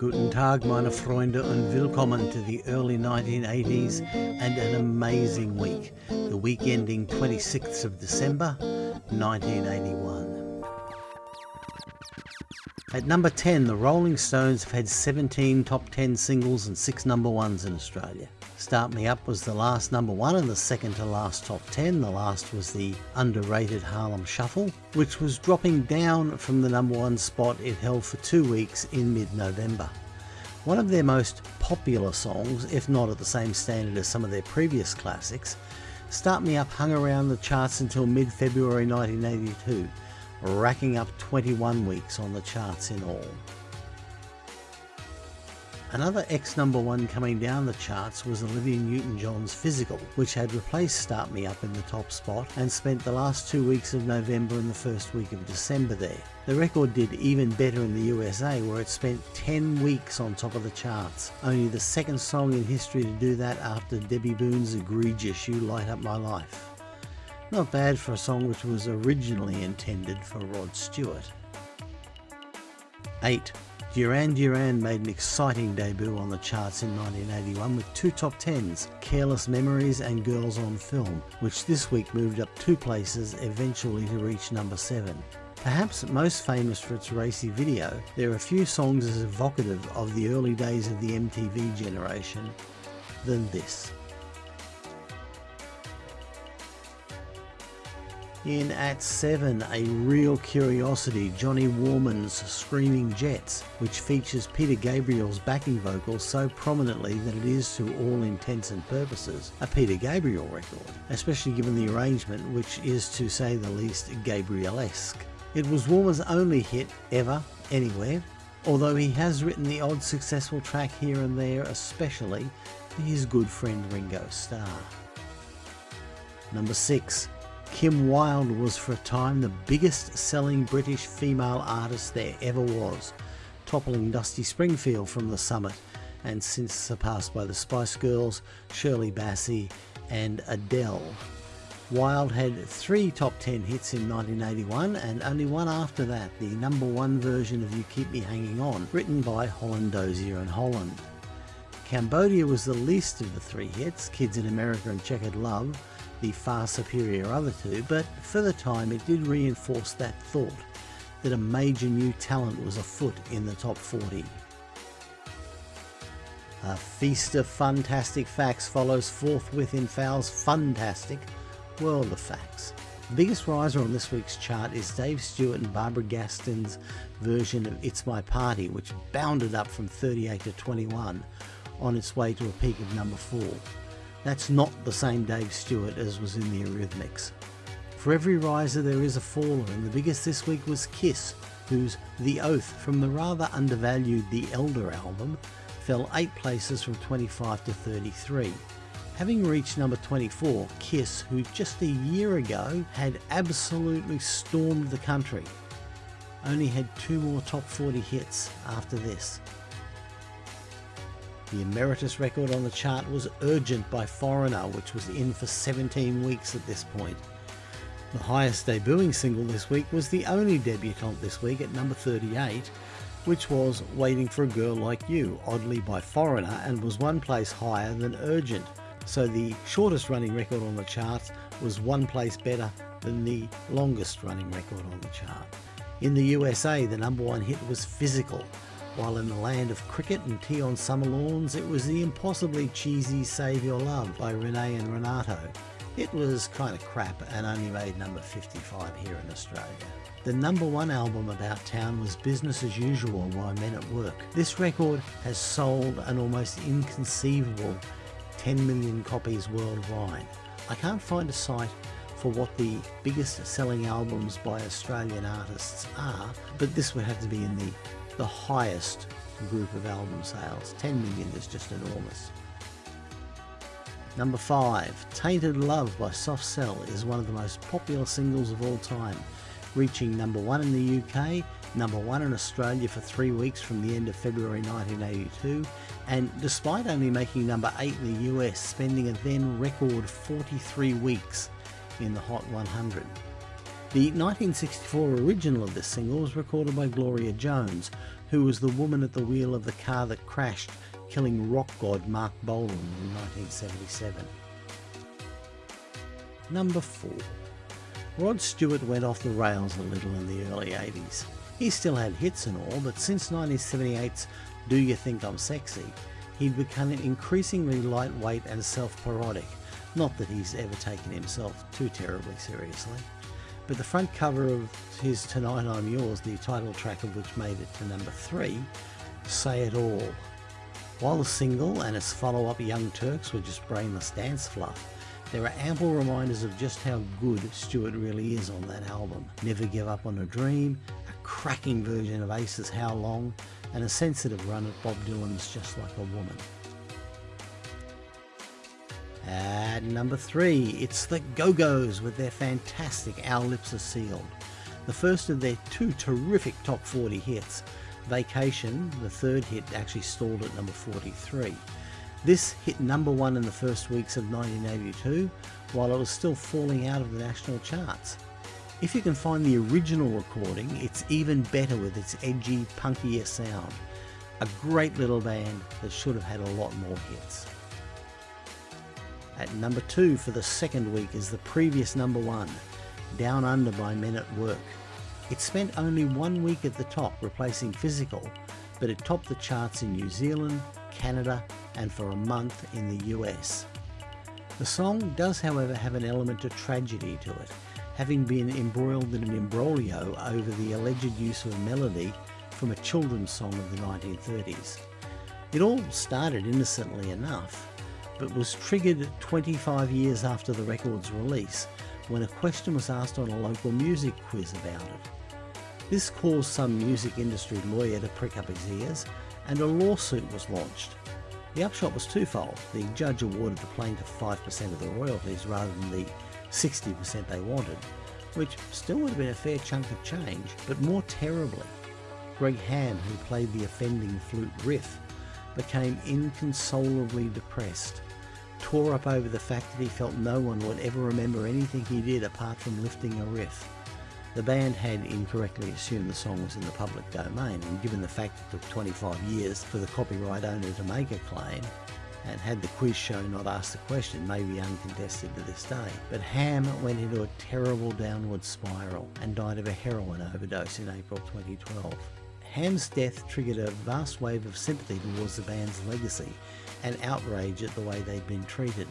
Guten Tag, meine Freunde, und willkommen to the early 1980s and an amazing week. The week ending 26th of December, 1981. At number 10, the Rolling Stones have had 17 top 10 singles and 6 number 1s in Australia. Start Me Up was the last number 1 and the second to last top 10. The last was the underrated Harlem Shuffle, which was dropping down from the number 1 spot it held for two weeks in mid-November. One of their most popular songs, if not at the same standard as some of their previous classics, Start Me Up hung around the charts until mid-February 1982, racking up 21 weeks on the charts in all. Another X number one coming down the charts was Olivia Newton-John's Physical, which had replaced Start Me Up in the top spot and spent the last two weeks of November and the first week of December there. The record did even better in the USA where it spent 10 weeks on top of the charts, only the second song in history to do that after Debbie Boone's egregious You Light Up My Life. Not bad for a song which was originally intended for Rod Stewart. 8. Duran Duran made an exciting debut on the charts in 1981 with two top tens, Careless Memories and Girls on Film, which this week moved up two places eventually to reach number 7. Perhaps most famous for its racy video, there are few songs as evocative of the early days of the MTV generation than this. In at 7, a real curiosity, Johnny Warman's Screaming Jets, which features Peter Gabriel's backing vocals so prominently that it is to all intents and purposes a Peter Gabriel record, especially given the arrangement which is to say the least Gabrielesque. It was Warman's only hit ever, anywhere, although he has written the odd successful track here and there especially for his good friend Ringo Starr. Number 6 Kim Wilde was for a time the biggest selling British female artist there ever was, toppling Dusty Springfield from the summit and since surpassed by the Spice Girls, Shirley Bassey and Adele. Wilde had three top 10 hits in 1981 and only one after that, the number one version of You Keep Me Hanging On, written by Holland Dozier and Holland. Cambodia was the least of the three hits, Kids in America and Chequered Love, the far superior other two, but for the time it did reinforce that thought that a major new talent was afoot in the top 40. A feast of fantastic facts follows forthwith in Fowl's fantastic world of facts. The biggest riser on this week's chart is Dave Stewart and Barbara Gaskin's version of It's My Party, which bounded up from 38 to 21 on its way to a peak of number 4. That's not the same Dave Stewart as was in the Eurythmics. For every riser there is a faller and the biggest this week was Kiss, whose The Oath from the rather undervalued The Elder album fell 8 places from 25 to 33. Having reached number 24, Kiss, who just a year ago had absolutely stormed the country, only had two more top 40 hits after this. The emeritus record on the chart was Urgent by Foreigner, which was in for 17 weeks at this point. The highest debuting single this week was the only debutante this week at number 38, which was Waiting for a Girl Like You, oddly by Foreigner, and was one place higher than Urgent. So the shortest running record on the chart was one place better than the longest running record on the chart. In the USA, the number one hit was Physical, while in the land of cricket and tea on summer lawns, it was the impossibly cheesy Save Your Love by Renee and Renato. It was kind of crap and only made number 55 here in Australia. The number one album about town was Business as Usual by Men at Work. This record has sold an almost inconceivable 10 million copies worldwide. I can't find a site for what the biggest selling albums by Australian artists are, but this would have to be in the the highest group of album sales. 10 million is just enormous. Number 5, Tainted Love by Soft Cell is one of the most popular singles of all time, reaching number 1 in the UK, number 1 in Australia for three weeks from the end of February 1982, and despite only making number 8 in the US, spending a then record 43 weeks in the Hot 100. The 1964 original of this single was recorded by Gloria Jones, who was the woman at the wheel of the car that crashed killing rock god Marc Bolan in 1977. Number 4. Rod Stewart went off the rails a little in the early 80s. He still had hits and all, but since 1978's Do You Think I'm Sexy, he'd become increasingly lightweight and self-parodic. Not that he's ever taken himself too terribly seriously. But the front cover of his Tonight I'm Yours, the title track of which made it to number 3, say it all. While the single and its follow-up Young Turks were just brainless dance fluff, there are ample reminders of just how good Stewart really is on that album. Never Give Up on a Dream, a cracking version of Ace's How Long, and a sensitive run at Bob Dylan's Just Like a Woman. At number three, it's the Go-Go's with their fantastic Our Lips Are Sealed, the first of their two terrific top 40 hits, Vacation, the third hit, actually stalled at number 43. This hit number one in the first weeks of 1982, while it was still falling out of the national charts. If you can find the original recording, it's even better with its edgy, punkier sound. A great little band that should have had a lot more hits. At number two for the second week is the previous number one, Down Under by Men at Work. It spent only one week at the top, replacing Physical, but it topped the charts in New Zealand, Canada, and for a month in the US. The song does, however, have an element of tragedy to it, having been embroiled in an imbroglio over the alleged use of a melody from a children's song of the 1930s. It all started innocently enough, but was triggered 25 years after the record's release when a question was asked on a local music quiz about it. This caused some music industry lawyer to prick up his ears and a lawsuit was launched. The upshot was twofold. The judge awarded the plaintiff 5% of the royalties rather than the 60% they wanted, which still would have been a fair chunk of change, but more terribly, Greg Ham, who played the offending flute riff, became inconsolably depressed, tore up over the fact that he felt no one would ever remember anything he did apart from lifting a riff. The band had incorrectly assumed the song was in the public domain, and given the fact it took 25 years for the copyright owner to make a claim, and had the quiz show not asked the question, may be uncontested to this day. But Ham went into a terrible downward spiral and died of a heroin overdose in April 2012. Ham's death triggered a vast wave of sympathy towards the band's legacy and outrage at the way they'd been treated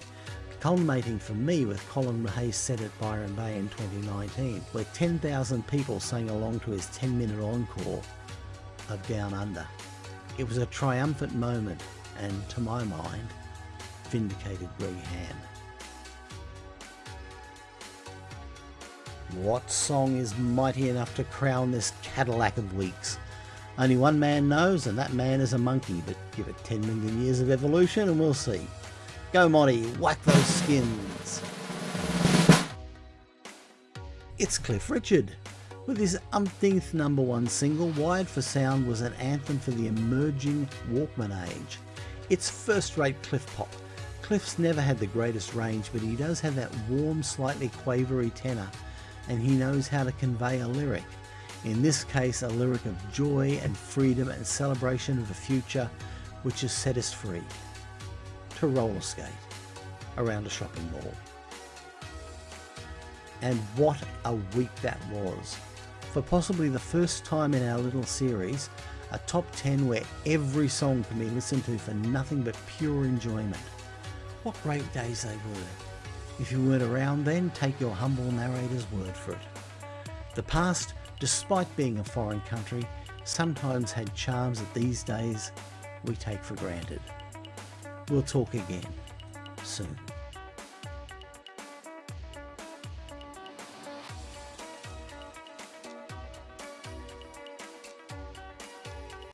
culminating for me with Colin Hay's set at Byron Bay in 2019, where 10,000 people sang along to his 10 minute encore of Down Under. It was a triumphant moment and, to my mind, vindicated Greg Ham. What song is mighty enough to crown this Cadillac of weeks? Only one man knows, and that man is a monkey, but give it 10 million years of evolution and we'll see. Go Monty, whack those skins. It's Cliff Richard. With his umpteenth number one single, Wired for Sound was an anthem for the emerging Walkman age. It's first-rate Cliff pop. Cliff's never had the greatest range, but he does have that warm, slightly quavery tenor, and he knows how to convey a lyric. In this case, a lyric of joy and freedom and celebration of a future which has set us free to roller skate around a shopping mall. And what a week that was. For possibly the first time in our little series, a top 10 where every song can be listened to for nothing but pure enjoyment. What great days they were. If you weren't around then, take your humble narrator's word for it. The past, despite being a foreign country, sometimes had charms that these days we take for granted. We'll talk again soon.